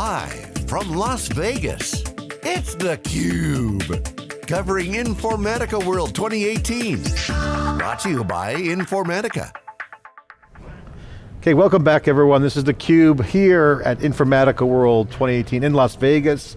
Live from Las Vegas, it's theCUBE. Covering Informatica World 2018. Brought to you by Informatica. Okay, welcome back everyone. This is theCUBE here at Informatica World 2018 in Las Vegas.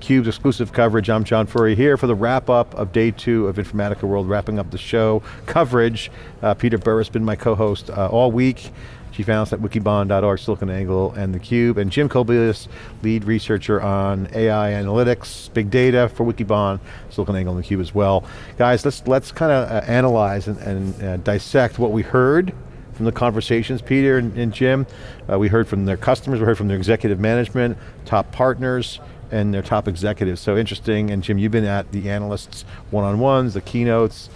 CUBE's exclusive coverage. I'm John Furrier here for the wrap up of day two of Informatica World, wrapping up the show coverage. Uh, Peter Burris has been my co-host uh, all week. Chief Analyst at wikibon.org, SiliconANGLE, and theCUBE, and Jim Kobielus, lead researcher on AI analytics, big data for Wikibon, SiliconANGLE, and theCUBE as well. Guys, let's let's kind of uh, analyze and, and uh, dissect what we heard from the conversations, Peter and, and Jim. Uh, we heard from their customers, we heard from their executive management, top partners, and their top executives. So interesting, and Jim, you've been at the analysts one-on-ones, the keynotes.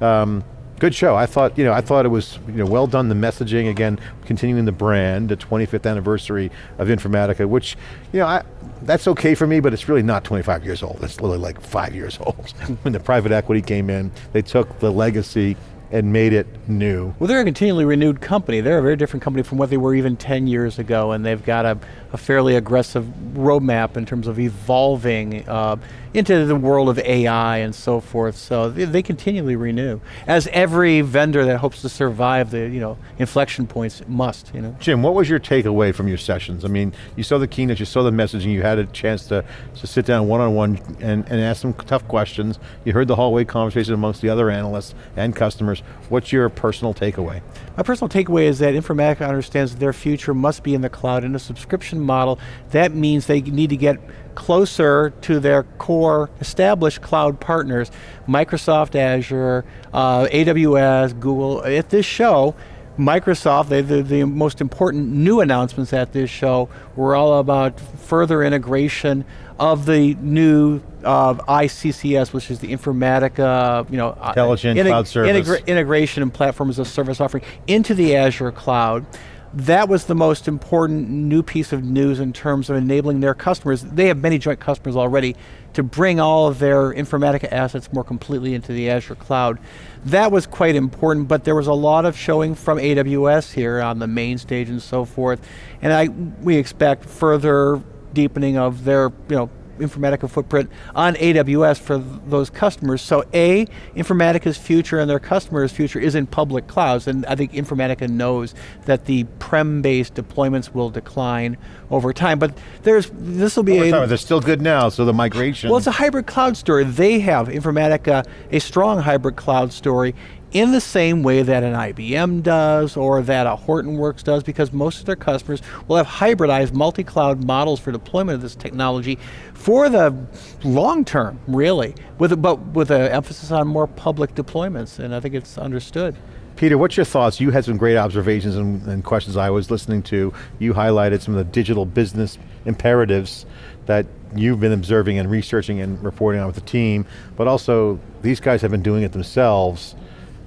Um, good show. I thought, you know, I thought it was, you know, well done. The messaging again, continuing the brand, the 25th anniversary of Informatica, which, you know, I, that's okay for me, but it's really not 25 years old. It's literally like five years old. when the private equity came in, they took the legacy and made it new. Well, they're a continually renewed company. They're a very different company from what they were even 10 years ago, and they've got a, a fairly aggressive roadmap in terms of evolving uh, into the world of AI and so forth, so they, they, continually renew. As every vendor that hopes to survive the you know, inflection points must. You know? Jim, what was your takeaway from your sessions? I mean, you saw the keynote, you saw the messaging, you had a chance to, to sit down one-on-one -on -one and, and ask some tough questions. You heard the hallway conversation amongst the other analysts and customers. What's your personal takeaway? My personal takeaway is that Informatica understands that their future must be in the cloud in a subscription model. That means they need to get closer to their core established cloud partners, Microsoft Azure, uh, AWS, Google. At this show, Microsoft, they, the, the most important new announcements at this show were all about further integration of the new uh, IICS, which is the Informatica, you know, uh, intelligent cloud service integra integration and platform as a service offering into the Azure cloud that was the most important new piece of news in terms of enabling their customers. They have many joint customers already to bring all of their Informatica assets more completely into the Azure cloud. That was quite important, but there was a lot of showing from AWS here on the main stage and so forth. And I, we expect further deepening of their you know, Informatica footprint on AWS for those customers. So A, Informatica's future and their customers' future is in public clouds, and I think Informatica knows that the prem-based deployments will decline over time, but there's, this will be over a- time, They're still good now, so the migration. Well, it's a hybrid cloud story. They have, Informatica, a strong hybrid cloud story, in the same way that an IBM does or that a Hortonworks does because most of their customers will have hybridized multi-cloud models for deployment of this technology for the long term, really, with a, but with an emphasis on more public deployments, and I think it's understood. Peter, what's your thoughts? You had some great observations and, and, questions I was listening to. You highlighted some of the digital business imperatives that you've been observing and researching and reporting on with the team, but also these guys have been doing it themselves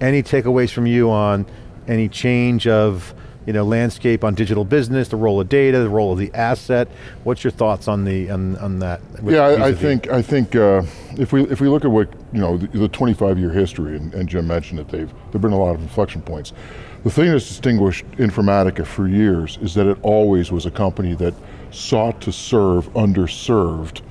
any takeaways from you on any change of you know, landscape on digital business, the role of data, the role of the asset. What's your thoughts on the on, on that? Yeah, I, I think I think uh, if we if we look at what you know the, the 25 year history, and, and Jim mentioned that they've there've been a lot of inflection points. The thing that's distinguished Informatica for years is that it always was a company that sought to serve underserved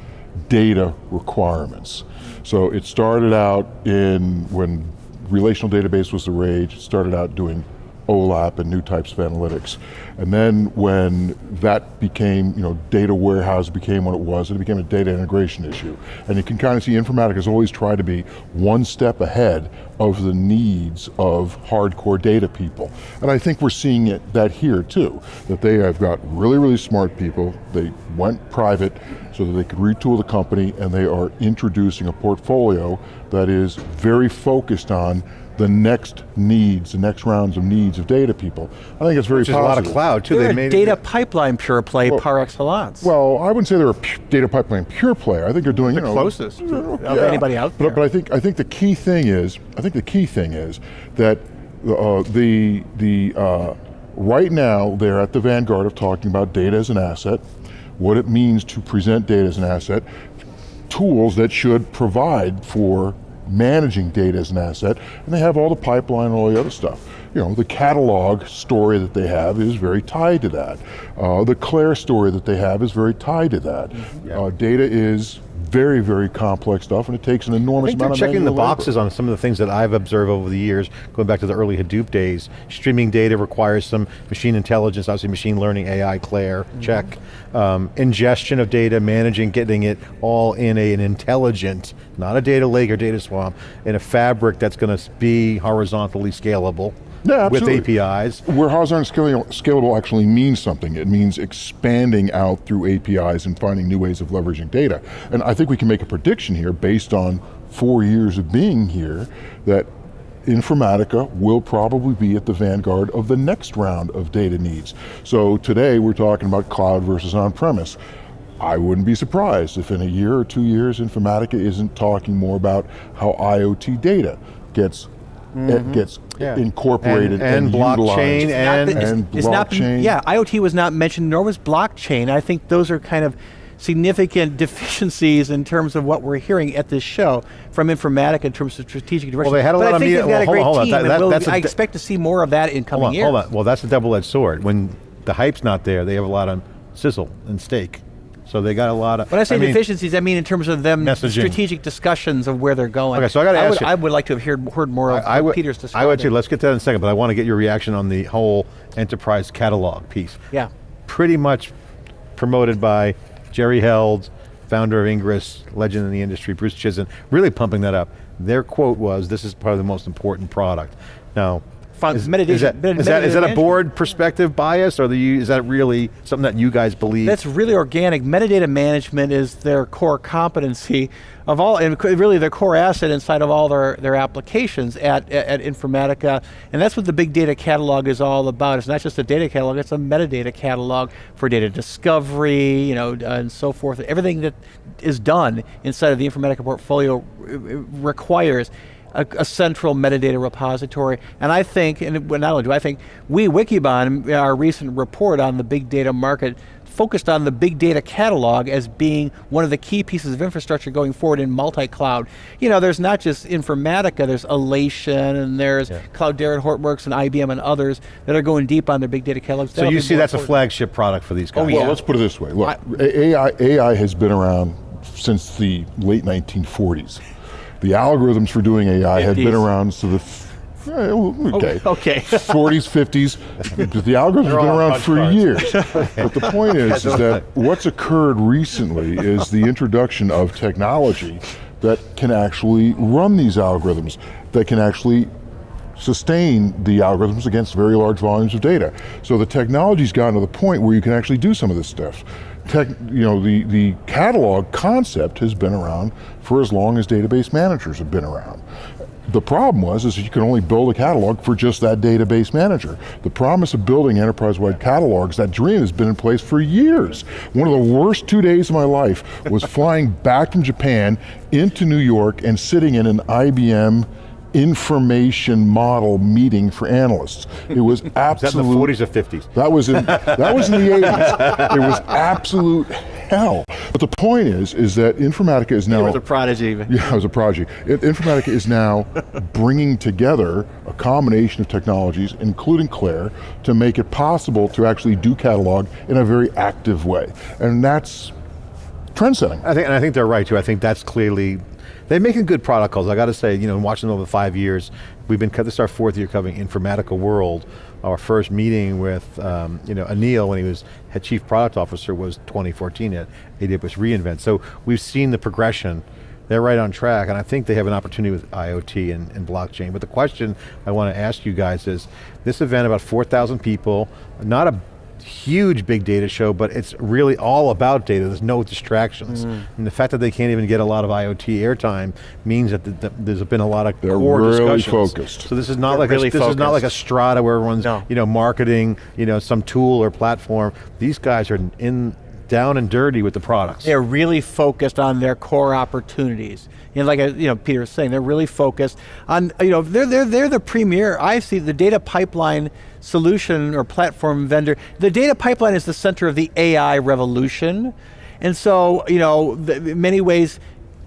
data requirements. So it started out in when relational database was the rage, started out doing OLAP and new types of analytics. And then when that became, you know, data warehouse became what it was, it became a data integration issue. And you can kind of see Informatica has always tried to be one step ahead of the needs of hardcore data people. And I think we're seeing it, that here too, that they have got really, really smart people, they went private so that they could retool the company and they are introducing a portfolio that is very focused on the next needs, the next rounds of needs of data people. I think it's very Which positive. a lot of cloud too. They're they a data it, pipeline pure play well, par excellence. Well, I wouldn't say they're a data pipeline pure play. I think they're doing the you know, closest yeah. of anybody out there. But, but, I think I think the key thing is I think the key thing is that uh, the the uh, right now they're at the vanguard of talking about data as an asset, what it means to present data as an asset, tools that should provide for managing data as an asset, and they have all the pipeline and all the other stuff. You know, the catalog story that they have is very tied to that. Uh, the Claire story that they have is very tied to that. Mm-hmm. Uh, data is very, very complex stuff, and it takes an enormous I think they're amount of checking the labor. boxes on some of the things that I've observed over the years, going back to the early Hadoop days. Streaming data requires some machine intelligence, obviously machine learning, AI, Claire, Mm-hmm. check. Um, ingestion of data, managing, getting it all in a, an intelligent, not a data lake or data swamp, in a fabric that's going to be horizontally scalable Yeah, with. APIs. Where horizontal scalable, scalable actually means something. It means expanding out through APIs and finding new ways of leveraging data. And I think we can make a prediction here based on four years of being here that Informatica will probably be at the vanguard of the next round of data needs. So today we're talking about cloud versus on-premise. I wouldn't be surprised if in a year or two years Informatica isn't talking more about how IoT data gets it mm-hmm. gets Yeah. incorporated And- and blockchain utilized. and- Not been- and it's not been- blockchain. yeah, IoT was not mentioned, nor was blockchain. I think those are kind of significant deficiencies in terms of what we're hearing at this show from Informatica in terms of strategic direction. Well, they had a but lot I of media- well, hold on, hold on. team, That- that- we'll- that's a I expect to see more of that in coming Hold on, years. hold on. Well, that's a double-edged sword. When the hype's not there, they have a lot of sizzle and steak. So they got a lot of. When I say mean, deficiencies, I mean in terms of them Messaging. strategic discussions of where they're going. Okay, so I gotta ask would, you- I would like to have heard, heard more of I would, Peter's discussion. I would too. Let's get to that in a second, but I want to get your reaction on the whole enterprise catalog piece. Yeah. Pretty much promoted by Jerry Held, founder of Ingres, legend in the industry, Bruce Chisholm, really pumping that up. Their quote was, this is probably the most important product. Now, is, meditation- is that, is, that, is that a board perspective bias, or the, is that really something that you guys believe? That's really organic. Metadata management is their core competency of all, and really their core asset inside of all their, their applications at, at, at Informatica. And that's what the big data catalog is all about. It's not just a data catalog, it's a metadata catalog for data discovery, you know, uh, and so forth. Everything that is done inside of the Informatica portfolio uh, requires a, a central metadata repository. And I think, and not only do I think, we, Wikibon, in our recent report on the big data market, focused on the big data catalog as being one of the key pieces of infrastructure going forward in multi-cloud. You know, there's not just Informatica, there's Alation, and there's Cloudera and Hortonworks and IBM and others that are going deep on their big data catalogs. so That'll you see more that's a flagship product for these oh, guys. Oh, Well, let's put it this way. Look, AI, AI has been around since the late 1940s. The algorithms for doing AI have been around to the well, okay, okay. 40s, 50s. The algorithms have been around for cards. years. but the point is, is that what's occurred recently is the introduction of technology that can actually run these algorithms, that can actually sustain the algorithms against very large volumes of data. So the technology's gotten to the point where you can actually do some of this stuff. Tech, you know, the, the catalog concept has been around for as long as database managers have been around. The problem was is you could only build a catalog for just that database manager. The promise of building enterprise-wide catalogs, that dream has been in place for years. One of the worst two days of my life was flying back from Japan into New York and sitting in an IBM information model meeting for analysts. It was Is that in the 40s or 50s? that was in that was in the 80s. It was absolute hell. But the point is, is that Informatica is now It was a prodigy. yeah, it was a project. It, Informatica is now bringing together a combination of technologies, including Claire, to make it possible to actually do catalog in a very active way. And that's trend setting. I think, and I think they're right too. I think that's clearly, they're making good product calls. I got to say, you know, watching them over five years, we've been, this is our fourth year covering Informatica World. Our first meeting with, um, you know, Anil when he was head chief product officer was 2014 at AWS reInvent. So we've seen the progression. They're right on track, and I think they have an opportunity with IoT and, and blockchain. But the question I want to ask you guys is, this event about 4,000 people, not a huge big data show, but it's really all about data. There's no distractions. Mm. And the fact that they can't even get a lot of IoT airtime means that the, the, there's been a lot of They're core really discussions. focused. So this is not They're like really a, this is not like a strata where everyone's No. you know marketing you know some tool or platform. These guys are in down and dirty with the products. They're really focused on their core opportunities. And like uh, you know, Peter was saying, they're really focused on you know they're they're they're the premier. I see the data pipeline solution or platform vendor. The data pipeline is the center of the AI revolution, and so you know, many ways.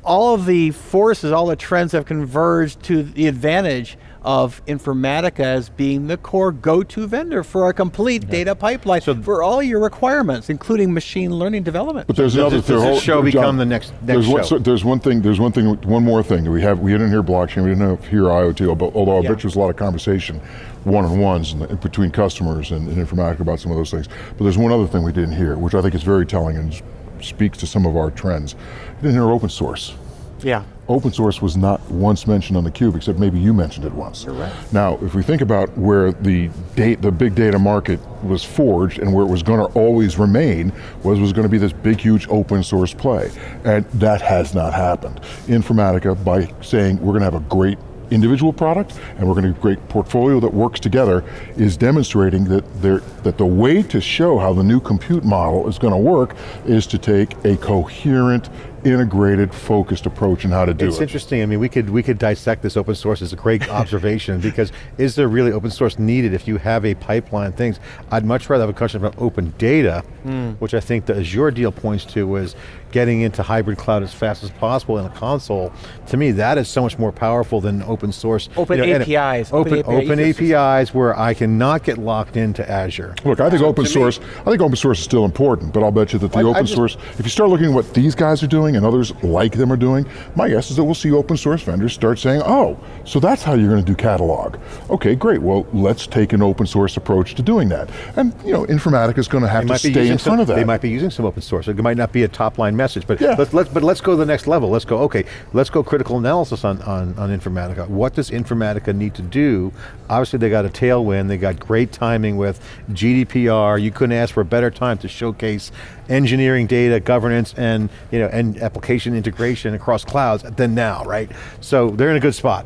all of the forces, all the trends have converged to the advantage of Informatica as being the core go-to vendor for a complete yeah. data pipeline so for all your requirements, including machine learning development. But there's so another. Does, this show become John, the next, next there's show? One, so there's one thing. There's one thing. One more thing. We have. We didn't hear blockchain. We didn't hear IoT. Although I yeah. bet there's a lot of conversation, one-on-ones between customers and, and Informatica about some of those things. But there's one other thing we didn't hear, which I think is very telling and speaks to some of our trends. We didn't hear open source. Yeah open source was not once mentioned on the cube, except maybe you mentioned it once. Right. Now, if we think about where the date, the big data market was forged and where it was going to always remain, was was going to be this big, huge open source play. And that has not happened. Informatica, by saying we're going to have a great individual product and we're going to have a great portfolio that works together is demonstrating that, there, that the way to show how the new compute model is going to work is to take a coherent, integrated, focused approach in how to do it's it. It's interesting, I mean, we could, we could dissect this open source as a great observation because is there really open source needed if you have a pipeline things? I'd much rather have a question about open data, mm. which I think the Azure deal points to was getting into hybrid cloud as fast as possible in a console. To me, that is so much more powerful than open source. Open you know, APIs. Open, open, open APIs where I cannot get locked into Azure. Look, I think so open source, me, I think open source is still important, but I'll bet you that the I, open I just, source, if you start looking at what these guys are doing and others like them are doing, my guess is that we'll see open source vendors start saying, oh, so that's how you're going to do catalog. Okay, great, well, let's take an open source approach to doing that. And you know, Informatica is going to have to stay in some, front of that. They might be using some open source. It might not be a top line message, but yeah. let's, let's, but let's go to the next level. Let's go, okay, let's go critical analysis on, on, on Informatica. What does Informatica need to do? Obviously they got a tailwind, they got great timing with GDPR, you couldn't ask for a better time to showcase engineering data, governance, and, you know, and application integration across clouds than now, right? So they're in a good spot.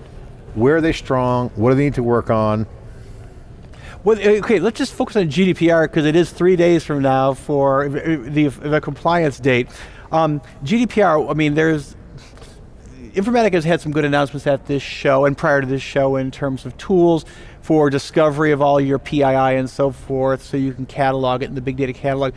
Where are they strong? What do they need to work on? Well, okay, let's just focus on GDPR because it is three days from now for the, the compliance date. Um, GDPR, I mean, there's, Informatica has had some good announcements at this show and prior to this show in terms of tools for discovery of all your PII and so forth, so you can catalog it in the big data catalog.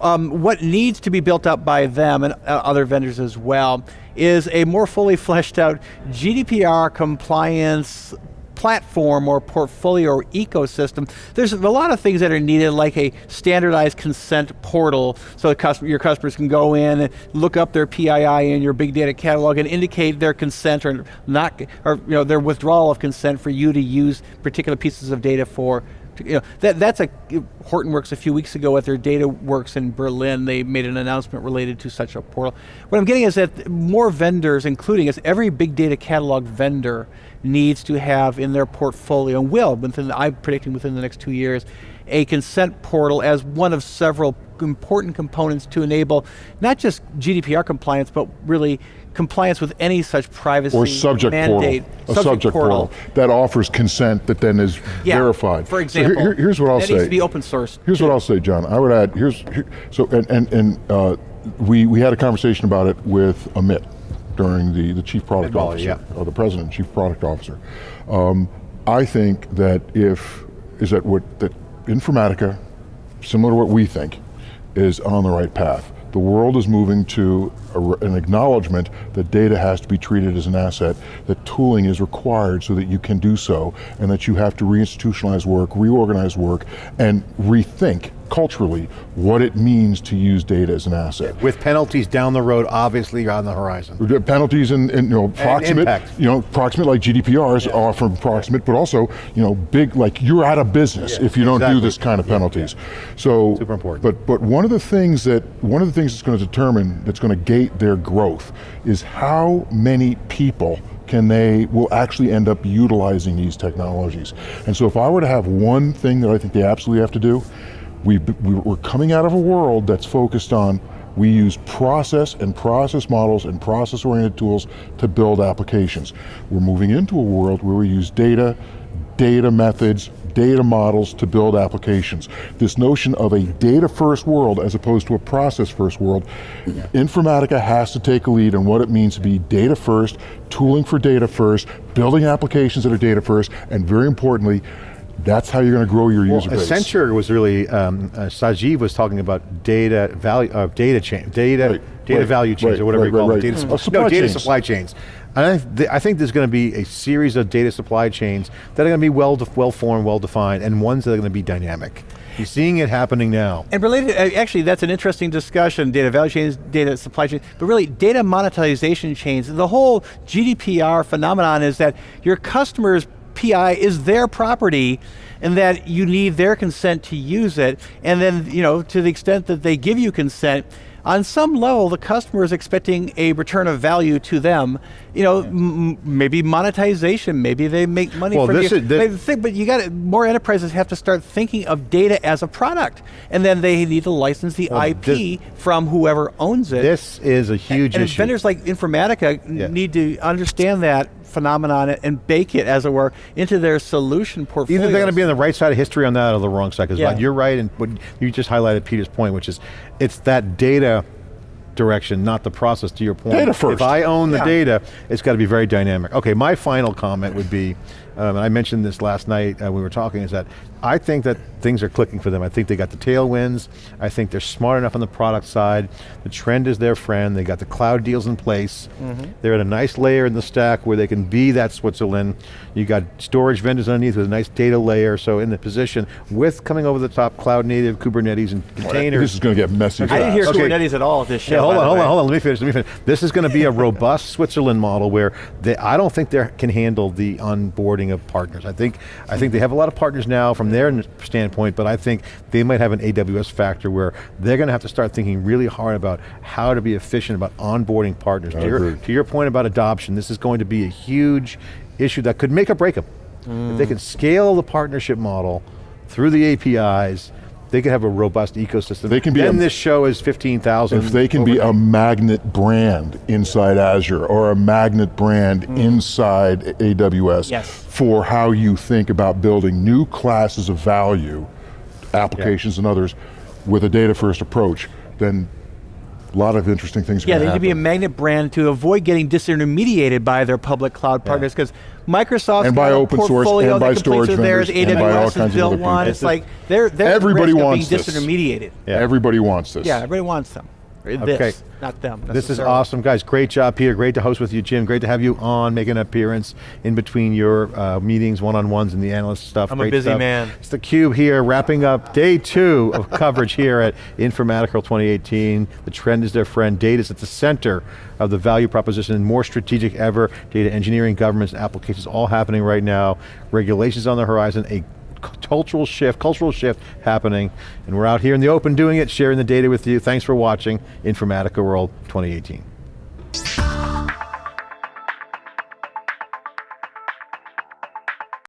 Um, what needs to be built up by them and uh, other vendors as well is a more fully fleshed out GDPR compliance platform or portfolio or ecosystem, there's a lot of things that are needed like a standardized consent portal. So customer, your customers can go in and look up their PII in your big data catalog and indicate their consent or not, or you know, their withdrawal of consent for you to use particular pieces of data for you know, that, that's a, Hortonworks a few weeks ago at their DataWorks in Berlin, they made an announcement related to such a portal. What I'm getting is that more vendors, including us, every big data catalog vendor needs to have in their portfolio, and will, within, I'm predicting within the next two years, a consent portal as one of several important components to enable not just GDPR compliance, but really compliance with any such privacy or subject mandate. Portal. A subject, subject portal. portal. that offers consent that then is yeah, verified. For example, so here, here's what I'll that say. needs to be open source. Here's what I'll say, John. I would add, here's, here, so, and, and, and uh, we, we had a conversation about it with Amit during the, the chief product officer, yeah. or the president chief product officer. Um, I think that if, is that what, that Informatica, similar to what we think, is on the right path. The world is moving to a, an acknowledgement that data has to be treated as an asset, that tooling is required so that you can do so, and that you have to reinstitutionalize work, reorganize work, and rethink culturally what it means to use data as an asset. With penalties down the road, obviously on the horizon. Penalties and, and you know, proximate, you know, proximate like GDPRs yeah. offer proximate, but also, you know, big, like you're out of business yeah, if you don't exactly. do this kind of penalties. Yeah, so, super important. But, but one of the things that, one of the things that's going to determine, that's going to gate their growth is how many people can they, will actually end up utilizing these technologies. And so if I were to have one thing that I think they absolutely have to do, we, we're coming out of a world that's focused on we use process and process models and process-oriented tools to build applications. We're moving into a world where we use data, data methods, data models to build applications. This notion of a data first world as opposed to a process first world, Informatica has to take a lead on what it means to be data first, tooling for data first, building applications that are data first, and very importantly, That's how you're going to grow your user base. Accenture was really, um, uh, Sajeev was talking about data value, uh, data chain, data, Right, data right, value chains right, or whatever right, you call right, them. right. Data, Oh, supply no, data chains. supply chains. And I, th I think there's going to be a series of data supply chains that are going to be well, well formed, well defined, and ones that are going to be dynamic. You're seeing it happening now. And related, uh, actually, that's an interesting discussion. Data value chains, data supply chains, but really, data monetization chains. The whole GDPR phenomenon is that your customers' PI is their property, and that you need their consent to use it. And then, you know, to the extent that they give you consent, on some level, the customer is expecting a return of value to them. You know, m- maybe monetization, maybe they make money Well, from this you. is- this- thing- but you got to, more enterprises have to start thinking of data as a product, and then they need to license the Well, IP from whoever owns it. This is a huge and issue. vendors like Informatica Yeah. need to understand that phenomenon and bake it, as it were, into their solution portfolio. Either they're going to be on the right side of history on that or the wrong side, because Yeah. you're right, and you just highlighted Peter's point, which is, it's that data direction, not the process, to your point. Data first. If I own the Yeah. data, it's got to be very dynamic. Okay, my final comment would be, um, and I mentioned this last night uh, we were talking, is that I think that things are clicking for them. I think they got the tailwinds. I think they're smart enough on the product side. The trend is their friend. They got the cloud deals in place. Mm-hmm. They're at a nice layer in the stack where they can be that Switzerland. You got storage vendors underneath with a nice data layer. So in the position with coming over the top cloud native Kubernetes and containers. This is going to get messy. I didn't hear fast. Okay. Kubernetes at all at this show. Yeah, hold on, hold on, hold on. Let me finish. Let me finish. This is going to be a robust Switzerland model where they, I don't think they can handle the onboarding of partners. I think I think they have a lot of partners now from their standpoint, but I think they might have an AWS factor where they're going to have to start thinking really hard about how to be efficient about onboarding partners. To your, to your point about adoption, this is going to be a huge issue that could make or break them. If they mm. can scale the partnership model through the APIs. They could have a robust ecosystem. They can be Then a- this show is fifteen thousand. If they can be a magnet brand inside Azure or a magnet brand hmm. inside AWS Yes. for how you think about building new classes of value, applications and others, with a data first approach, then a lot of interesting things are Yeah, they to need to be a magnet brand to avoid getting disintermediated by their public cloud partners because Microsoft's And by got a open source, portfolio and by that storage with theirs, vendors, and by all AWS kinds has of built other one. people. It's like they're they're at Everybody risk of wants being this. disintermediated. Yeah. Everybody wants this. Yeah, everybody wants them. Or This, Okay. not them. This is awesome, guys. Great job, Peter. Great to host with you, Jim. Great to have you on, make an appearance in between your uh, meetings, one-on-ones, and the analyst stuff. I'm a Great busy stuff. man. It's the Cube here, wrapping up day two of coverage here at Informatica 2018. The trend is their friend. Data is at the center of the value proposition and more strategic ever. Data engineering, governments, and applications all happening right now. Regulations on the horizon. A cultural shift, cultural shift happening, and we're out here in the open doing it, sharing the data with you. Thanks for watching Informatica World 2018.